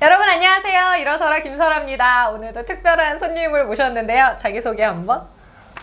여러분 안녕하세요. 일어서라 김설아입니다. 오늘도 특별한 손님을 모셨는데요. 자기소개 한번.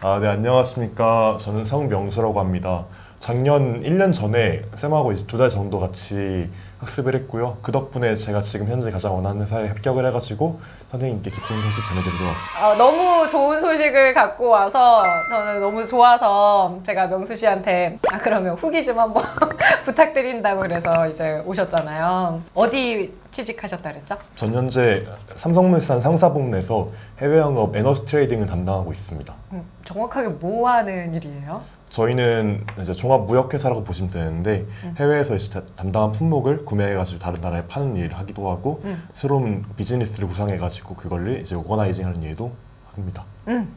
아, 네, 안녕하십니까. 저는 성명수라고 합니다. 작년 1년 전에 쌤하고 이제 두 달 정도 같이 학습을 했고요. 그 덕분에 제가 지금 현재 가장 원하는 회사에 합격을 해가지고 선생님께 기쁜 소식 전해드리러 왔습니다. 어, 너무 좋은 소식을 갖고 와서 저는 너무 좋아서 제가 명수 씨한테 아 그러면 후기 좀 한번 부탁드린다고 그래서 이제 오셨잖아요. 어디 취직하셨다 그랬죠? 전 현재 삼성물산 상사복내에서 해외 영업 에너지 트레이딩을 담당하고 있습니다. 음, 정확하게 뭐 하는 일이에요? 저희는 이제 종합 무역회사라고 보시면 되는데 해외에서 이제 다- 담당한 품목을 구매해가지고 다른 나라에 파는 일을 하기도 하고 음. 새로운 비즈니스를 구상해가지고 그걸를 이제 오거나이징하는 일도 합니다. 음,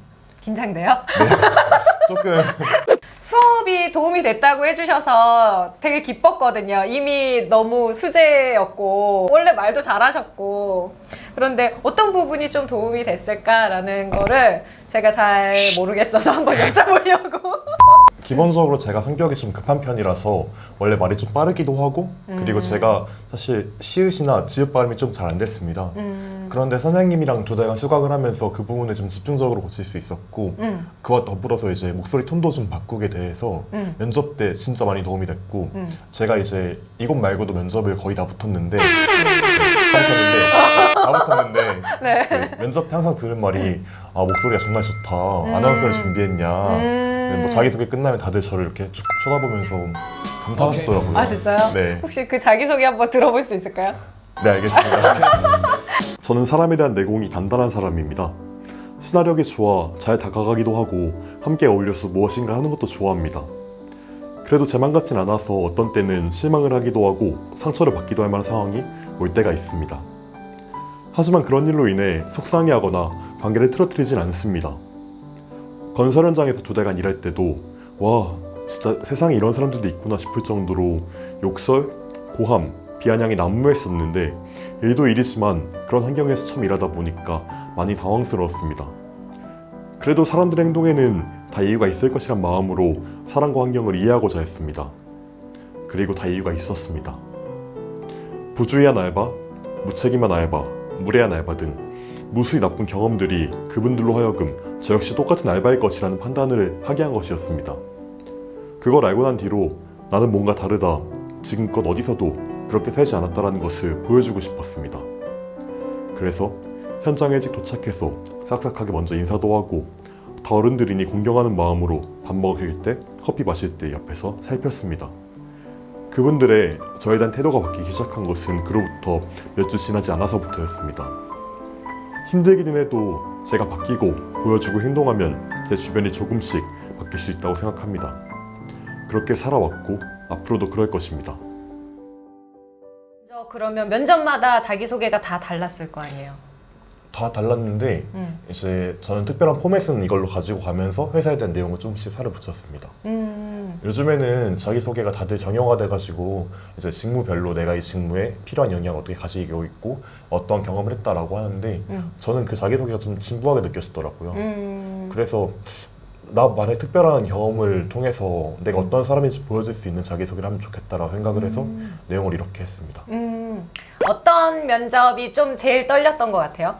긴장돼요? 조금 수업이 도움이 됐다고 해주셔서 되게 기뻤거든요. 이미 너무 수제였고 원래 말도 잘하셨고 그런데 어떤 부분이 좀 도움이 됐을까라는 거를 제가 잘 모르겠어서 한번 여쭤보려고. 기본적으로 제가 성격이 좀 급한 편이라서 원래 말이 좀 빠르기도 하고 그리고 음. 제가 사실 시읒이나 지읒 발음이 좀 잘 안 됐습니다. 음, 그런데 선생님이랑 두 달간 수강을 하면서 그 부분을 좀 집중적으로 고칠 수 있었고 음, 그와 더불어서 이제 목소리 톤도 좀 바꾸게 돼서 음, 면접 때 진짜 많이 도움이 됐고 음. 제가 이제 이곳 말고도 면접을 거의 다 붙었는데 붙었는데 다 붙었는데 네. 네, 면접 때 항상 들은 말이 아 목소리가 정말 좋다. 아나운서를 준비했냐. 네, 뭐 자기소개 끝나면 다들 저를 이렇게 쭉 쳐다보면서 감탄하시더라고요. 아 진짜요? 네. 혹시 그 자기소개 한번 들어볼 수 있을까요? 네 알겠습니다. 저는 사람에 대한 내공이 단단한 사람입니다. 친화력이 좋아 잘 다가가기도 하고 함께 어울려서 무엇인가 하는 것도 좋아합니다. 그래도 제 맘 같진 않아서 어떤 때는 실망을 하기도 하고 상처를 받기도 할 만한 상황이 올 때가 있습니다 하지만 그런 일로 인해 속상해하거나 관계를 틀어뜨리진 않습니다 건설 현장에서 두 달간 일할 때도 와 진짜 세상에 이런 사람들도 있구나 싶을 정도로 욕설, 고함, 비아냥이 난무했었는데 일도 일이지만 그런 환경에서 처음 일하다 보니까 많이 당황스러웠습니다. 그래도 사람들의 행동에는 다 이유가 있을 것이란 마음으로 사람과 환경을 이해하고자 했습니다. 그리고 다 이유가 있었습니다. 부주의한 알바, 무책임한 알바, 무례한 알바 등 무수히 나쁜 경험들이 그분들로 하여금 저 역시 똑같은 알바일 것이라는 판단을 하게 한 것이었습니다. 그걸 알고 난 뒤로 나는 뭔가 다르다. 지금껏 어디서도 그렇게 살지 않았다라는 것을 보여주고 싶었습니다. 그래서 현장에 일찍 도착해서 싹싹하게 먼저 인사도 하고 다 어른들이니 공경하는 마음으로 밥 먹을 때 커피 마실 때 옆에서 살폈습니다. 그분들의 저에 대한 태도가 바뀌기 시작한 것은 그로부터 몇 주 지나지 않아서부터였습니다. 힘들기는 해도 제가 바뀌고 보여주고 행동하면 제 주변이 조금씩 바뀔 수 있다고 생각합니다. 그렇게 살아왔고 앞으로도 그럴 것입니다. 저 그러면 면접마다 자기소개가 다 달랐을 거 아니에요? 다 달랐는데 음. 이제 저는 특별한 포맷은 이걸로 가지고 가면서 회사에 대한 내용을 조금씩 살을 붙였습니다. 음. 요즘에는 자기소개가 다들 정형화 돼가지고 이제 직무별로 내가 이 직무에 필요한 영향을 어떻게 가지고 있고 어떤 경험을 했다라고 하는데 음. 저는 그 자기소개가 좀 진부하게 느껴지더라고요. 음. 그래서 나만의 특별한 경험을 통해서 내가 어떤 사람인지 보여줄 수 있는 자기소개를 하면 좋겠다라고 생각을 해서 음. 내용을 이렇게 했습니다. 음. 어떤 면접이 좀 제일 떨렸던 것 같아요?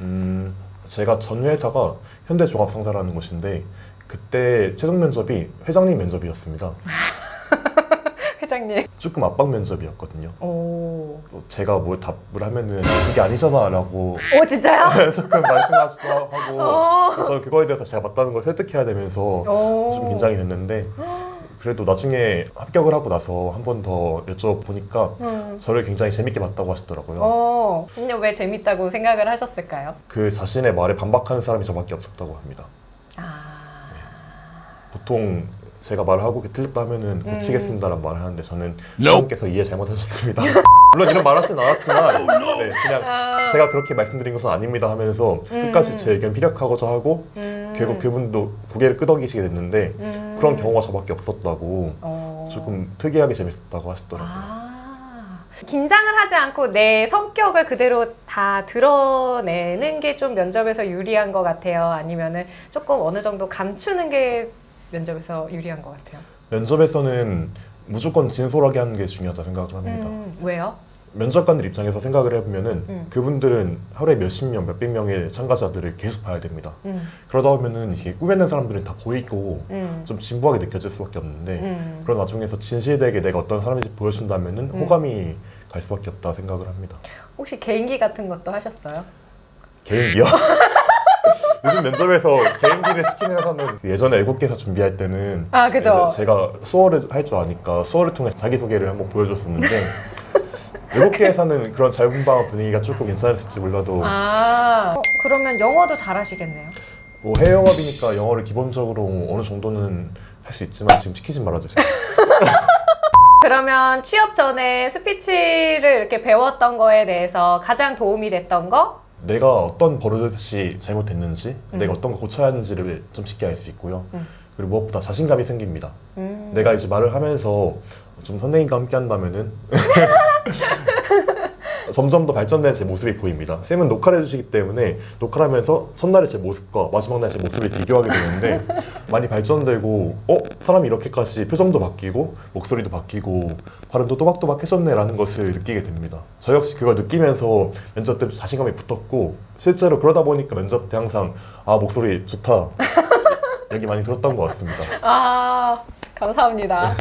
음, 제가 전 회사가 현대종합상사라는 곳인데 그때 최종 면접이 회장님 면접이었습니다. 회장님. 조금 압박 면접이었거든요. 오. 또 제가 뭘 답을 하면은 그게 아니잖아 라고 오 진짜요? 조금 말씀하시기도 하고 어. 저는 그거에 대해서 제가 맞다는 걸 설득해야 되면서 오. 좀 긴장이 됐는데 그래도 나중에 합격을 하고 나서 한 번 더 여쭤보니까 음. 저를 굉장히 재밌게 봤다고 하시더라고요. 어. 근데 왜 재밌다고 생각을 하셨을까요? 그 자신의 말에 반박하는 사람이 저밖에 없었다고 합니다. 아. 보통 제가 말을 하고 틀렸다 하면은 음. 고치겠습니다라는 말을 하는데 저는 선생님께서 이해 잘못하셨습니다. 물론 이런 말 하진 않았지만 네, 그냥 아. 제가 그렇게 말씀드린 것은 아닙니다 하면서 끝까지 제 의견 피력하고자 하고 음. 결국 그분도 고개를 끄덕이시게 됐는데 음. 그런 경우가 저밖에 없었다고 어. 조금 특이하게 재밌었다고 하시더라고요. 아. 긴장을 하지 않고 내 성격을 그대로 다 드러내는 게 좀 면접에서 유리한 것 같아요. 아니면은 조금 어느 정도 감추는 게 면접에서 유리한 것 같아요. 면접에서는 무조건 진솔하게 하는 게 중요하다 생각을 합니다. 음, 왜요? 면접관들 입장에서 생각을 해보면은 음. 그분들은 하루에 몇십 명, 몇백 명의 참가자들을 계속 봐야 됩니다. 음, 그러다 보면은 이게 꾸며낸 사람들은 다 보이고 음, 좀 진부하게 느껴질 수밖에 없는데 음. 그런 와중에서 진실되게 내가 어떤 사람인지 보여준다면은 음. 호감이 갈 수밖에 없다 생각을 합니다. 혹시 개인기 같은 것도 하셨어요? 개인기요? 요즘 면접에서 개인기를 시키는 회사는 예전에 애국계사 준비할 때는 아, 그죠. 제가 수어를 할 줄 아니까 수어를 통해 자기소개를 한번 보여줬었는데 외국계에서는 그런 자유분방 분위기가 조금 괜찮을지 몰라도 아, 어, 그러면 영어도 잘하시겠네요. 뭐 해외 영업이니까 영어를 기본적으로 어느 정도는 할 수 있지만 지금 시키지 말아주세요. 그러면 취업 전에 스피치를 이렇게 배웠던 거에 대해서 가장 도움이 됐던 거? 내가 어떤 버릇이 잘못됐는지 음. 내가 어떤 거 고쳐야 하는지를 좀 쉽게 알 수 있고요. 음. 그리고 무엇보다 자신감이 생깁니다. 음. 내가 이제 말을 하면서 좀 선생님과 함께 한다면은 점점 더 발전된 제 모습이 보입니다. 쌤은 녹화를 해주시기 때문에 녹화를 하면서 첫날의 제 모습과 마지막 날 제 모습을 비교하게 되는데 많이 발전되고 어? 사람이 이렇게까지 표정도 바뀌고 목소리도 바뀌고 발음도 또박또박해졌네 라는 것을 느끼게 됩니다. 저 역시 그걸 느끼면서 면접 때도 자신감이 붙었고 실제로 그러다 보니까 면접 때 항상 아 목소리 좋다 얘기 많이 들었던 것 같습니다. 아, 감사합니다.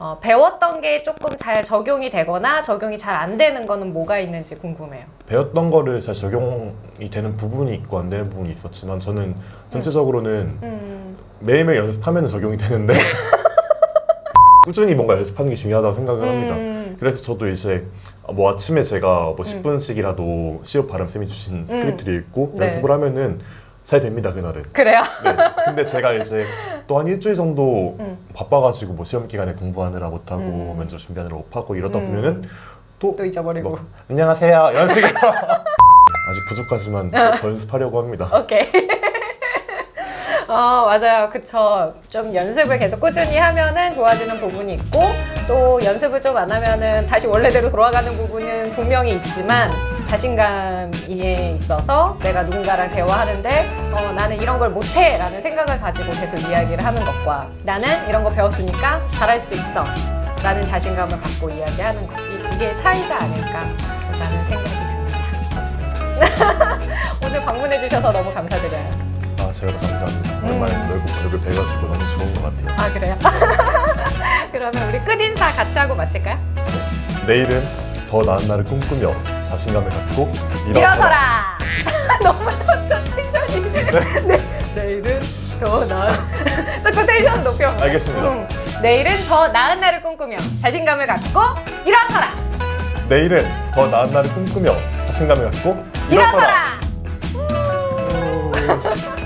어, 배웠던 게 조금 잘 적용이 되거나 적용이 잘 안 되는 거는 뭐가 있는지 궁금해요. 배웠던 거를 잘 적용이 되는 부분이 있고 안 되는 부분이 있었지만 저는 전체적으로는 음, 매일매일 연습하면 적용이 되는데 꾸준히 뭔가 연습하는 게 중요하다고 생각을 합니다. 음, 그래서 저도 이제 뭐 아침에 제가 뭐 10분씩이라도 시업 발음 쌤이 주신 스크립트를 읽고 네. 연습을 하면은 잘 됩니다 그날은. 그래요? 네. 근데 제가 이제 또 한 일주일 정도 음. 바빠가지고 뭐 시험 기간에 공부하느라 못하고 음. 면접 준비하느라 못하고 이러다 음. 보면은 또 또 잊어버리고. 뭐, 안녕하세요 식으로 아직 부족하지만 더 연습하려고 합니다. 오케이. 어, 맞아요. 그쵸. 좀 연습을 계속 꾸준히 하면은 좋아지는 부분이 있고, 또 연습을 좀 안 하면은 다시 원래대로 돌아가는 부분은 분명히 있지만, 자신감에 있어서 내가 누군가랑 대화하는데, 어, 나는 이런 걸 못해! 라는 생각을 가지고 계속 이야기를 하는 것과, 나는 이런 거 배웠으니까 잘할 수 있어! 라는 자신감을 갖고 이야기하는 것. 이 두 개의 차이가 아닐까 라는 생각이 듭니다. 오늘 방문해 주셔서 너무 감사드려요. 아 제가 더 감사합니다. 오랜만에 음. 넓고 넓을 뵈가지고 너무 좋은 것 같아요. 아 그래요? 그러면 우리 끝인사 같이 하고 마칠까요? 내일은 더 나은 날을 꿈꾸며 자신감을 갖고 일어서라! 너무 터져 텐션이 네, 내일은 더 나은 자꾸 텐션 높여 알겠습니다. 응. 내일은 더 나은 날을 꿈꾸며 자신감을 갖고 일어서라! 내일은 더 나은 날을 꿈꾸며 자신감을 갖고 일어서라! 일어서라.